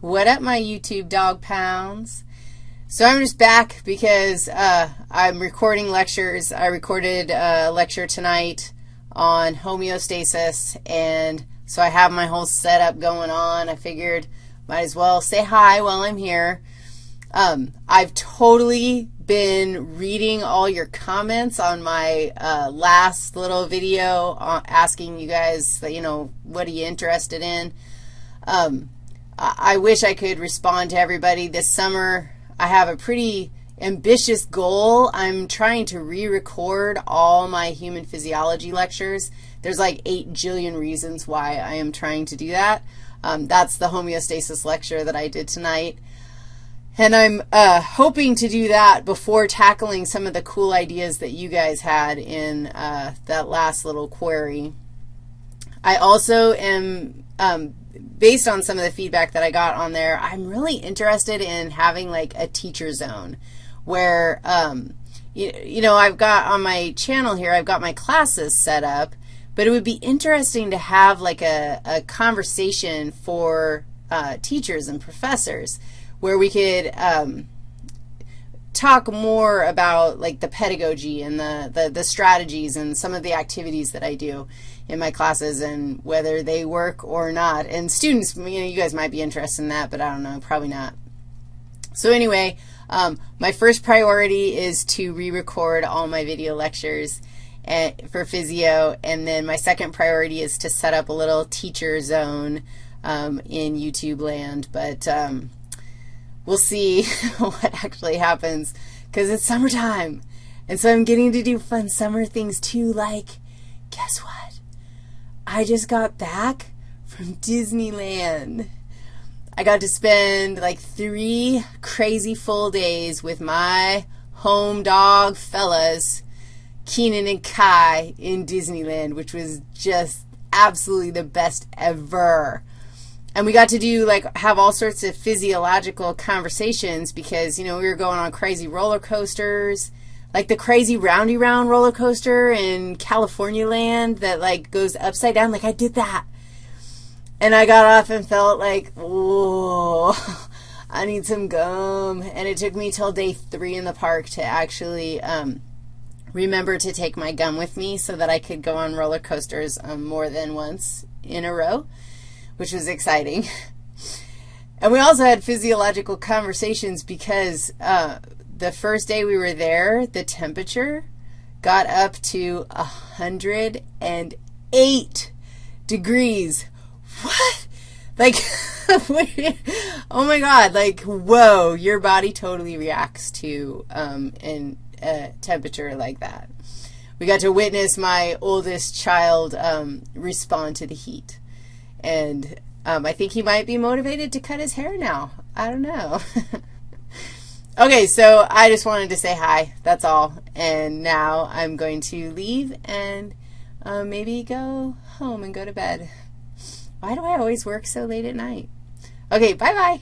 What up, my YouTube dog pounds? So I'm just back because uh, I'm recording lectures. I recorded a lecture tonight on homeostasis, and so I have my whole setup going on. I figured might as well say hi while I'm here. Um, I've totally been reading all your comments on my uh, last little video uh, asking you guys, you know, what are you interested in. Um, I wish I could respond to everybody. This summer, I have a pretty ambitious goal. I'm trying to re-record all my human physiology lectures. There's like 8 jillion reasons why I am trying to do that. Um, that's the homeostasis lecture that I did tonight. And I'm uh, hoping to do that before tackling some of the cool ideas that you guys had in uh, that last little query. I also am, um, based on some of the feedback that I got on there, I'm really interested in having like a teacher zone where, um, you, you know, I've got on my channel here, I've got my classes set up, but it would be interesting to have like a, a conversation for uh, teachers and professors where we could um, talk more about like the pedagogy and the, the, the strategies and some of the activities that I do in my classes and whether they work or not. And students, you know, you guys might be interested in that, but I don't know, probably not. So anyway, um, my first priority is to re-record all my video lectures and, eh, for physio, and then my second priority is to set up a little teacher zone um, in YouTube land, but um, we'll see what actually happens because it's summertime, and so I'm getting to do fun summer things too, like, guess what? I just got back from Disneyland. I got to spend like three crazy full days with my home dog fellas, Keenan and Kai, in Disneyland, which was just absolutely the best ever. And we got to do, like, have all sorts of physiological conversations because, you know, we were going on crazy roller coasters, like the crazy roundy round roller coaster in California land that, like, goes upside down. Like, I did that. And I got off and felt like, whoa, I need some gum. And it took me till day three in the park to actually um, remember to take my gum with me so that I could go on roller coasters um, more than once in a row, which was exciting. and we also had physiological conversations because uh, the first day we were there, the temperature got up to 108 degrees what? Like, oh my God, like, whoa, your body totally reacts to um, an, a temperature like that. We got to witness my oldest child um, respond to the heat. And um, I think he might be motivated to cut his hair now. I don't know. okay, so I just wanted to say hi. That's all. And now I'm going to leave and uh, maybe go home and go to bed. Why do I always work so late at night? Okay, bye-bye.